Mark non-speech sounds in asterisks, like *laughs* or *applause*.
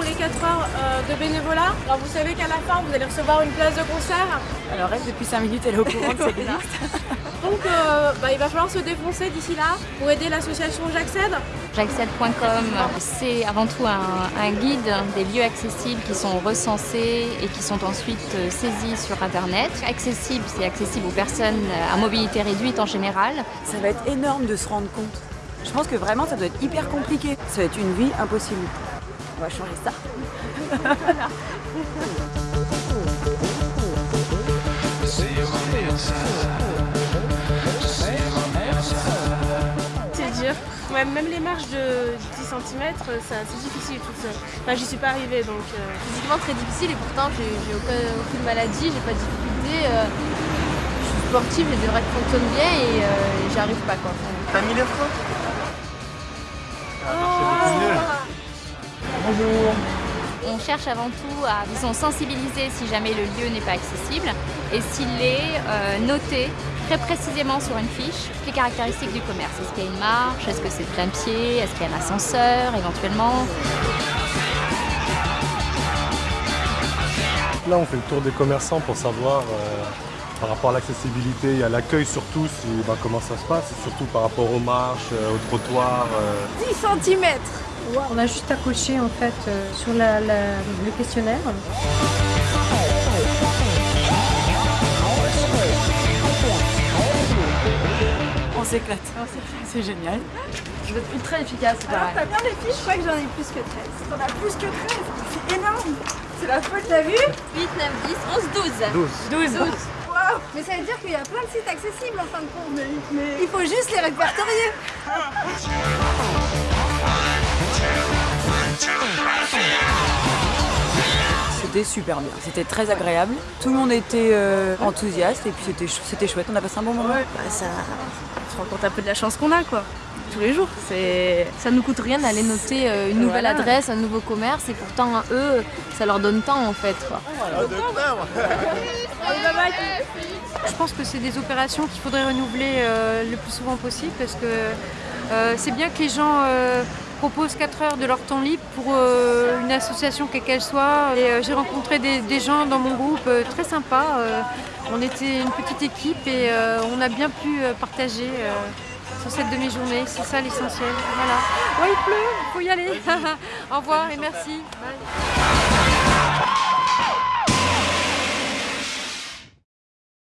24 heures euh, de bénévolat. Alors vous savez qu'à la fin, vous allez recevoir une place de concert. Alors reste depuis 5 minutes, elle est au courant que ça existe. *laughs* Donc euh, bah, il va falloir se défoncer d'ici là pour aider l'association J'accède. J'accède.com, c'est avant tout un, un guide des lieux accessibles qui sont recensés et qui sont ensuite euh, saisis sur Internet. Accessible, c'est accessible aux personnes à mobilité réduite en général. Ça va être énorme de se rendre compte. Je pense que vraiment ça doit être hyper compliqué. Ça va être une vie impossible. On va changer ça. *laughs* C'est dur. Ouais, même les marches de 10 cm, c'est difficile tout seul. Enfin, j'y suis pas arrivée donc. euh, physiquement très difficile et pourtant j'ai j'ai aucun- aucune maladie, j'ai pas de difficulté. euh, je suis sportive, les deux règles fonctionnent bien et euh, j'y arrive pas quoi. T'as mis les freins On cherche avant tout à disons, sensibiliser si jamais le lieu n'est pas accessible et s'il est euh, noté très précisément sur une fiche les caractéristiques du commerce. Est-ce qu'il y a une marche? Est-ce que c'est plein pied? Est-ce qu'il y a un ascenseur éventuellement? Là, on fait le tour des commerçants pour savoir euh, par rapport à l'accessibilité et à l'accueil surtout, si, bah, comment ça se passe, et surtout par rapport aux marches, euh, aux trottoirs. euh. 10 cm On a juste à cocher en fait euh, sur la- la- le questionnaire. On s'éclate. C'est génial. Je veux être ultra efficace, pareil. T'as bien les fiches? Je crois que j'en ai plus que 13. T'en as plus que 13 C'est énorme C'est la folie, t'as vu? 8, 9, 10, 11, 12. 12. 12. Mais ça veut dire qu'il y a plein de sites accessibles en fin de compte. Mais, il faut juste les répertorier. C'était super bien. C'était très agréable. Tout le monde était euh, enthousiaste et puis c'était chou- c'était chouette. On a passé un bon moment. Bah, ça, on se rend compte un peu de la chance qu'on a, quoi. Tous les jours. C'est. Ça nous coûte rien d'aller noter euh, une nouvelle Voilà. adresse, un nouveau commerce et pourtant eux, ça leur donne temps en fait. Quoi. Je pense que c'est des opérations qu'il faudrait renouveler euh, le plus souvent possible parce que euh, c'est bien que les gens euh, proposent 4 heures de leur temps libre pour euh, une association quelle qu'elle soit. Et, euh, J'ai rencontré des, des gens dans mon groupe euh, très sympas. on était une petite équipe et on a bien pu partager sur cette demi-journée. C'est ça l'essentiel. Voilà. Ouais, il pleut, il faut y aller. *laughs* Au revoir et merci. Bye.